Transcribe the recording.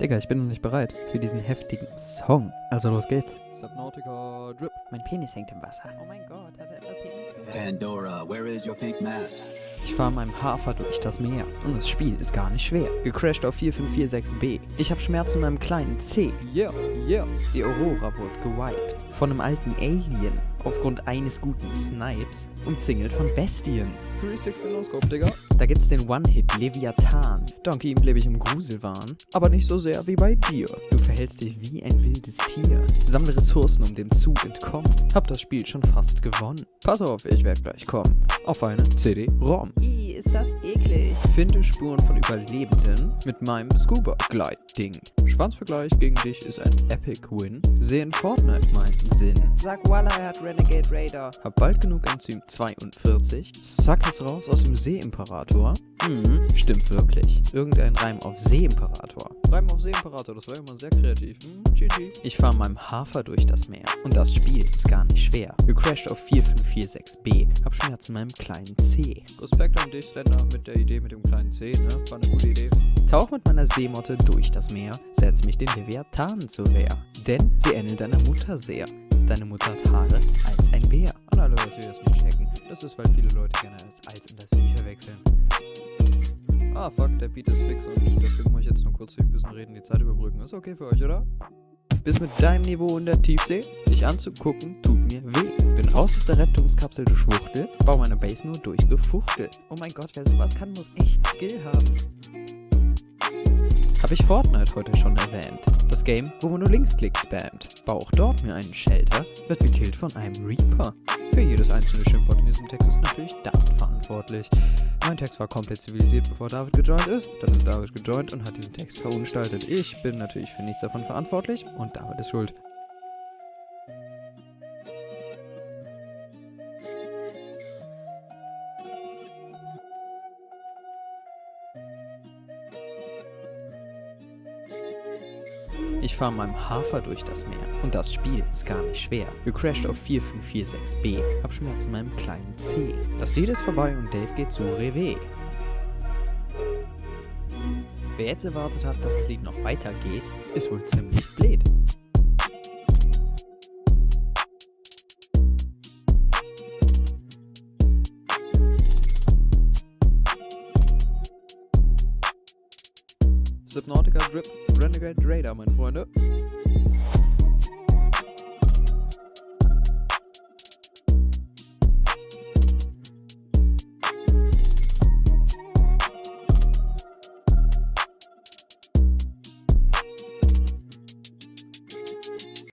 Digga, ich bin noch nicht bereit für diesen heftigen Song. Also los geht's. Subnautica Drip. Mein Penis hängt im Wasser. Oh mein Gott, hat er etwa Penis? Pandora, where is your pink mask? Ich fahre meinem Hafer durch das Meer. Und das Spiel ist gar nicht schwer. Gecrashed auf 4546b. Ich habe Schmerzen in meinem kleinen C. Yeah, yeah. Die Aurora wurde gewiped. Von einem alten Alien. Aufgrund eines guten Snipes. Umzingelt von Bestien. 360 No-Scope, Digga. Da gibt's den One-Hit Leviathan. Dank ihm lebe ich im Gruselwahn. Aber nicht so sehr wie bei dir. Du verhältst dich wie ein wildes Tier. Sammle Ressourcen, um dem Zug entkommen. Hab das Spiel schon fast gewonnen. Pass auf, ich werd gleich kommen. Auf eine CD-ROM. Ist das eklig. Finde Spuren von Überlebenden mit meinem Scuba-Glide-Ding. Schwanzvergleich gegen dich ist ein Epic Win. Sehen Fortnite meinen Sinn. Sag Walla, er hat Renegade Raider. Hab bald genug Enzym 42. Sack es raus aus dem Seeimperator. Hm, stimmt wirklich. Irgendein Reim auf Seeimperator. Reim auf Seeimperator, das war immer sehr kreativ. Hm, GG. Ich fahr meinem Hafer durch das Meer. Und das Spiel ist gar nicht schwer. Gecrashed auf 4546b. Hab Schmerzen in meinem kleinen C. Respekt an dich, Slender, mit der Idee mit dem kleinen C, ne? War eine gute Idee. Tauch mit meiner Seemotte durch das Meer. Setz mich den Leviathanen zur Wehr. Denn sie ähnelt deiner Mutter sehr. Deine Mutter hat Haare als ein Bär. An alle Leute, die das nicht checken. Das ist, weil viele Leute gerne das Eis und das Vieh verwechseln. Ah, fuck, der Beat ist fix und deswegen muss ich jetzt nur kurz ein bisschen reden, die Zeit überbrücken. Ist okay für euch, oder? Bis mit deinem Niveau in der Tiefsee. Dich anzugucken, tut mir weh. Raus aus der Rettungskapsel, du Schwuchtel. Bau meine Base nur durchgefuchtelt. Oh mein Gott, wer sowas kann, muss echt Skill haben. Hab ich Fortnite heute schon erwähnt. Das Game, wo man nur Linksklick spammt. Bau auch dort mir einen Shelter, wird gekillt von einem Reaper. Für jedes einzelne Schimpfwort in diesem Text ist natürlich David verantwortlich. Mein Text war komplett zivilisiert, bevor David gejoint ist. Dann ist David gejoint und hat diesen Text verunstaltet. Ich bin natürlich für nichts davon verantwortlich und David ist schuld. Ich fahre meinem Hafer durch das Meer. Und das Spiel ist gar nicht schwer. Gecrashed auf 4546b. Hab Schmerzen in meinem kleinen C. Das Lied ist vorbei und Dave geht zu Revé. Wer jetzt erwartet hat, dass das Lied noch weitergeht, ist wohl ziemlich blöd. Subnautica Drip, Renegade Raider, meine Freunde.